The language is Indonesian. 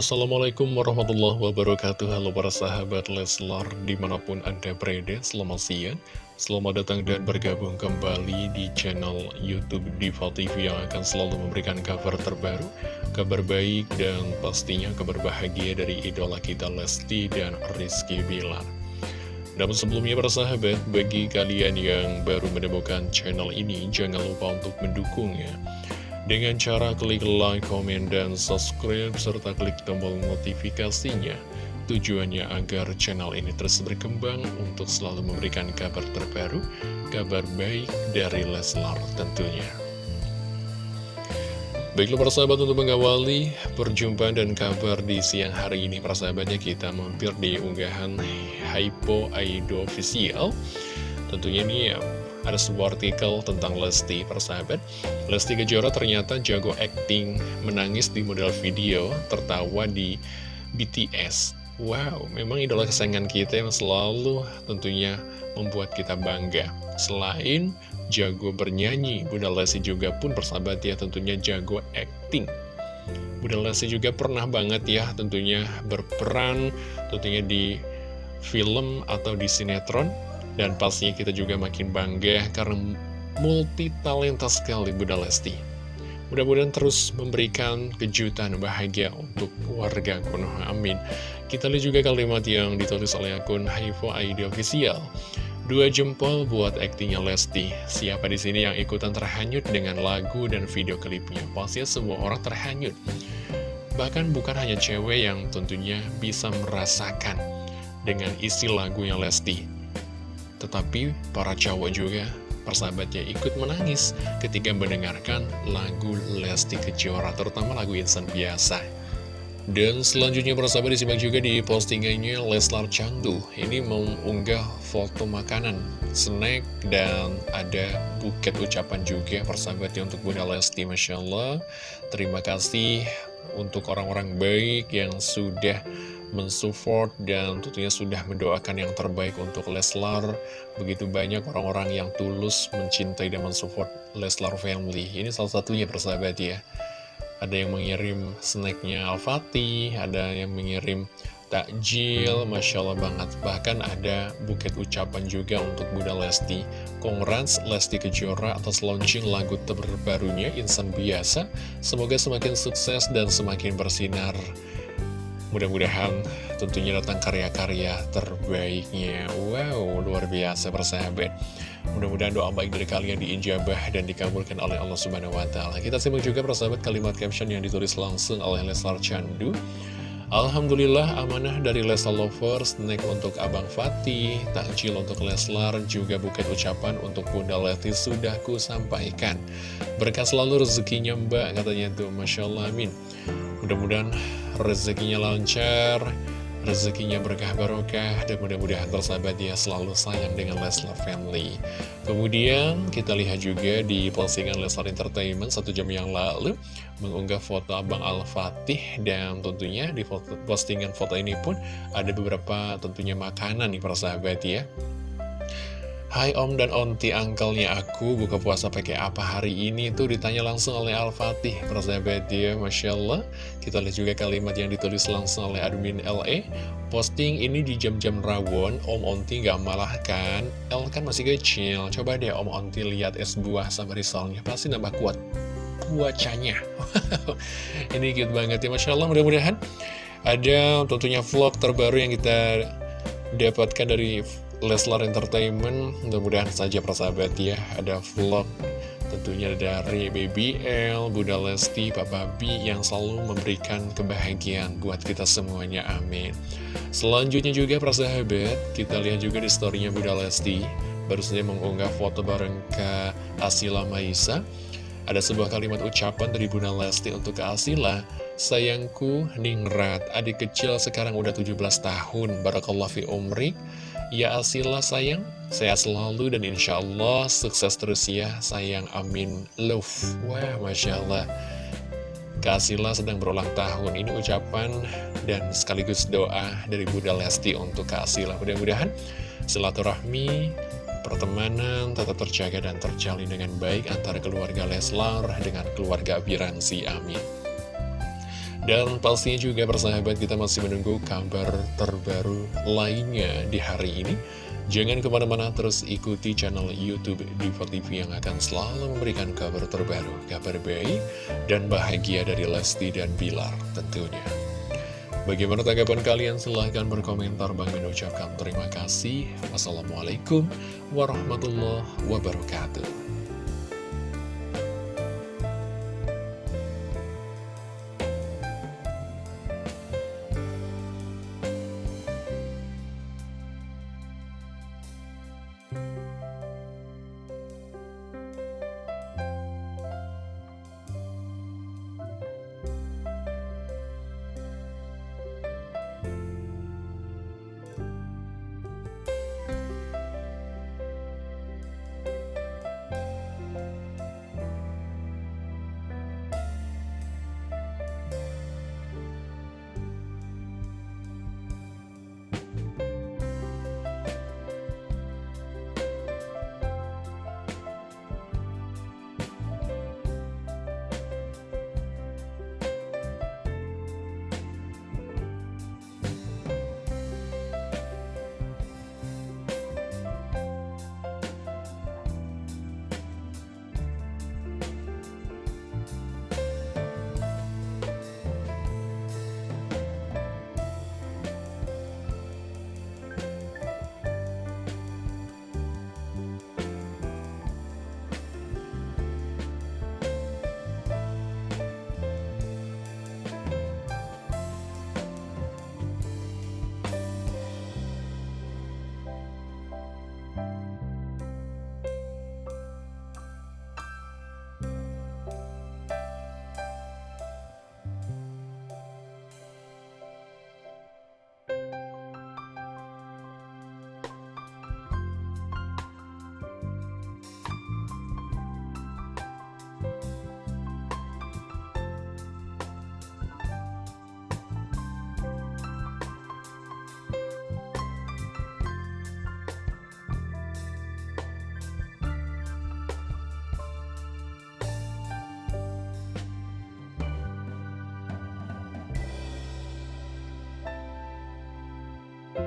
Assalamualaikum warahmatullahi wabarakatuh. Halo para sahabat Leslar Di mana pun anda berada Selamat siang. Selamat datang dan bergabung kembali di channel Youtube Diva TV Yang akan selalu memberikan kabar terbaru Kabar baik dan pastinya kabar bahagia dari idola kita Lesti dan Rizky Bilar. Namun sebelumnya para sahabat, bagi kalian yang baru menemukan channel ini, jangan lupa untuk mendukungnya dengan cara klik like, komen, dan subscribe, serta klik tombol notifikasinya. Tujuannya agar channel ini terus berkembang untuk selalu memberikan kabar terbaru, kabar baik dari Leslar tentunya. Baiklah para sahabat untuk mengawali perjumpaan dan kabar di siang hari ini Para sahabatnya kita mampir di unggahan Hypo Aido Official Tentunya ini ada sebuah artikel tentang Lesti persahabat Lesti Kejora ternyata jago acting menangis di model video tertawa di BTS Wow, memang idola kesayangan kita yang selalu tentunya membuat kita bangga. Selain jago bernyanyi, Bunda Lesti juga pun persahabat ya tentunya jago acting. Bunda Lesti juga pernah banget ya tentunya berperan tentunya di film atau di sinetron dan pastinya kita juga makin bangga karena multi talenta sekali Bunda Lesti. Mudah-mudahan terus memberikan kejutan bahagia untuk warga Konoha. Amin. Kita lihat juga kalimat yang ditulis oleh akun Haifu ID Official. Dua jempol buat aktingnya Lesti. Siapa di sini yang ikutan terhanyut dengan lagu dan video klipnya? Pastinya semua orang terhanyut. Bahkan bukan hanya cewek yang tentunya bisa merasakan dengan isi lagunya Lesti tetapi para cowok juga persahabatnya ikut menangis ketika mendengarkan lagu Lesti Kejora, terutama lagu Insan Biasa. Dan selanjutnya persahabat disimak juga di postingannya Leslar Candu Ini mengunggah foto makanan, snack, dan ada buket ucapan juga persahabatnya untuk Bunda Lesti Masya Allah Terima kasih untuk orang-orang baik yang sudah mensupport dan tentunya sudah mendoakan yang terbaik untuk Leslar. Begitu banyak orang-orang yang tulus mencintai dan mensupport Leslar Family. Ini salah satunya persahabat ya. Ada yang mengirim snacknya Al-Fatih, ada yang mengirim takjil, Masya Allah banget. Bahkan ada buket ucapan juga untuk Bunda Lesti. Congrats Lesti Kejora atas launching lagu terbarunya Insan Biasa. Semoga semakin sukses dan semakin bersinar. Mudah-mudahan tentunya datang karya-karya terbaiknya. Wow, luar biasa persahabat. Mudah-mudahan doa baik dari kalian diijabah dan dikabulkan oleh Allah Subhanahu Taala. Kita simak juga persahabat kalimat caption yang ditulis langsung oleh Leslar Chandu Alhamdulillah amanah dari Leslar Lovers, snack untuk Abang Fatih, takjil untuk Leslar, juga buket ucapan untuk Bunda Leti sudah ku sampaikan. Berkah selalu rezekinya mbak, katanya tuh, Masya Allah, amin. Mudah-mudahan rezekinya lancar, rezekinya berkah barokah, dan mudah-mudahan bersahabat dia selalu sayang dengan Leslar Family. Kemudian kita lihat juga di postingan Leslar Entertainment satu jam yang lalu, mengunggah foto Abang Al-Fatih, dan tentunya di postingan foto ini pun ada beberapa tentunya makanan nih persahabat ya. Hai Om dan Onti, angkelnya aku buka puasa pakai apa hari ini? Tuh ditanya langsung oleh Al-Fatih. Persahabat ya, Masya Allah. Kita lihat juga kalimat yang ditulis langsung oleh admin LE Posting ini di jam-jam rawon, Om Onti gak malah kan? El kan masih kecil, coba deh Om Onti lihat es buah sama risolnya Pasti nambah kuat puacanya Ini cute banget ya, Masya Allah. Mudah-mudahan Ada tentunya vlog terbaru yang kita dapatkan dari Leslar Entertainment Mudah-mudahan saja persahabat ya. Ada vlog tentunya dari Baby L, Bunda Lesti, Papa B Yang selalu memberikan kebahagiaan buat kita semuanya, amin. Selanjutnya juga persahabat Kita lihat juga di storynya Bunda Lesti. Baru saja mengunggah foto bareng ke Asila Maisa. Ada sebuah kalimat ucapan dari Bunda Lesti untuk ke Asila. Sayangku, Ningrat, adik kecil sekarang udah 17 tahun. Barakallah fi umrik Ya Asila sayang, sehat selalu dan insya Allah sukses terus ya sayang. Amin. Love Wah Masya Allah. Kak Asila sedang berulang tahun. Ini ucapan dan sekaligus doa dari Bunda Lesti untuk Kak Asila Mudah-mudahan silaturahmi pertemanan tetap terjaga dan terjalin dengan baik antara keluarga Leslar dengan keluarga Biransi. Amin. Dan pastinya juga persahabat kita masih menunggu kabar terbaru lainnya di hari ini. Jangan ke mana-mana terus ikuti channel Youtube Diva TV yang akan selalu memberikan kabar terbaru, kabar baik, dan bahagia dari Lesti dan Bilar tentunya. Bagaimana tanggapan kalian? Silahkan berkomentar. Bang mengucapkan terima kasih. Wassalamualaikum warahmatullahi wabarakatuh.